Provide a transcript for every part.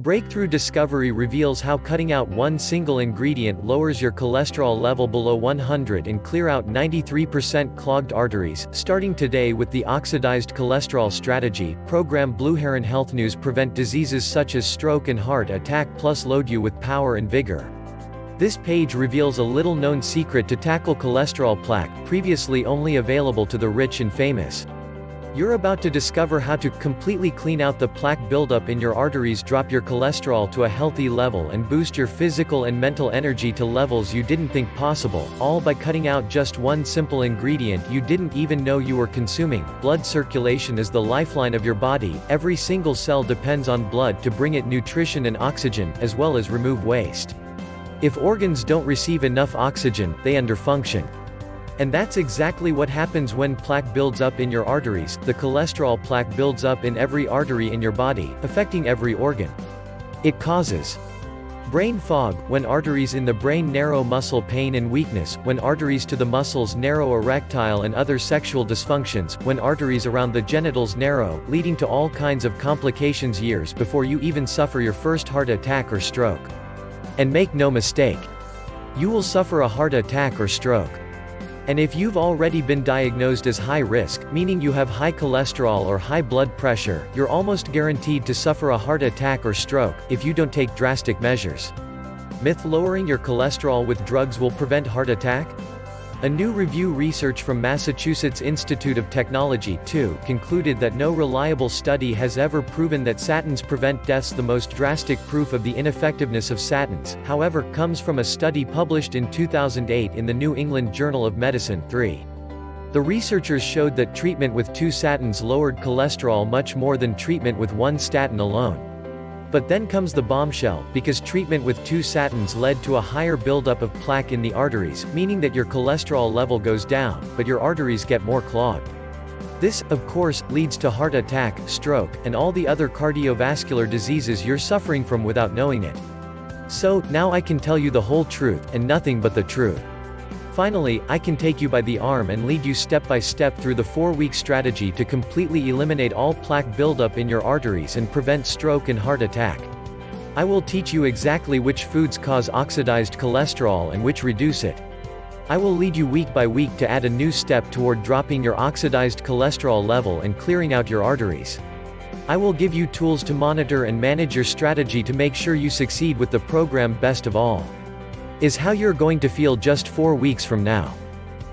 Breakthrough discovery reveals how cutting out one single ingredient lowers your cholesterol level below 100 and clear out 93% clogged arteries. Starting today with the oxidized cholesterol strategy, program Blue Heron Health News prevent diseases such as stroke and heart attack plus load you with power and vigor. This page reveals a little known secret to tackle cholesterol plaque, previously only available to the rich and famous. You're about to discover how to completely clean out the plaque buildup in your arteries drop your cholesterol to a healthy level and boost your physical and mental energy to levels you didn't think possible, all by cutting out just one simple ingredient you didn't even know you were consuming. Blood circulation is the lifeline of your body, every single cell depends on blood to bring it nutrition and oxygen, as well as remove waste. If organs don't receive enough oxygen, they underfunction. And that's exactly what happens when plaque builds up in your arteries, the cholesterol plaque builds up in every artery in your body, affecting every organ. It causes brain fog, when arteries in the brain narrow muscle pain and weakness, when arteries to the muscles narrow erectile and other sexual dysfunctions, when arteries around the genitals narrow, leading to all kinds of complications years before you even suffer your first heart attack or stroke. And make no mistake, you will suffer a heart attack or stroke. And if you've already been diagnosed as high risk, meaning you have high cholesterol or high blood pressure, you're almost guaranteed to suffer a heart attack or stroke, if you don't take drastic measures. Myth lowering your cholesterol with drugs will prevent heart attack? A new review research from Massachusetts Institute of Technology, too, concluded that no reliable study has ever proven that statins prevent deaths. The most drastic proof of the ineffectiveness of statins, however, comes from a study published in 2008 in the New England Journal of Medicine 3. The researchers showed that treatment with two statins lowered cholesterol much more than treatment with one statin alone. But then comes the bombshell, because treatment with two statins led to a higher buildup of plaque in the arteries, meaning that your cholesterol level goes down, but your arteries get more clogged. This, of course, leads to heart attack, stroke, and all the other cardiovascular diseases you're suffering from without knowing it. So, now I can tell you the whole truth, and nothing but the truth. Finally, I can take you by the arm and lead you step by step through the four-week strategy to completely eliminate all plaque buildup in your arteries and prevent stroke and heart attack. I will teach you exactly which foods cause oxidized cholesterol and which reduce it. I will lead you week by week to add a new step toward dropping your oxidized cholesterol level and clearing out your arteries. I will give you tools to monitor and manage your strategy to make sure you succeed with the program best of all is how you're going to feel just four weeks from now.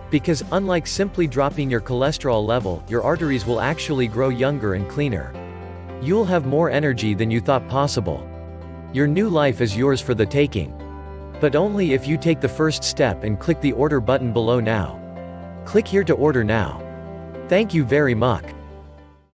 Because, unlike simply dropping your cholesterol level, your arteries will actually grow younger and cleaner. You'll have more energy than you thought possible. Your new life is yours for the taking. But only if you take the first step and click the order button below now. Click here to order now. Thank you very much.